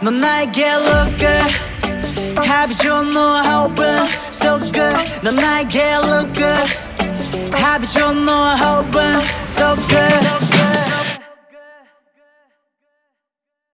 넌 나에게 look good Happy you no hope so good. 넌 나에게 look good Happy 좋은 no hope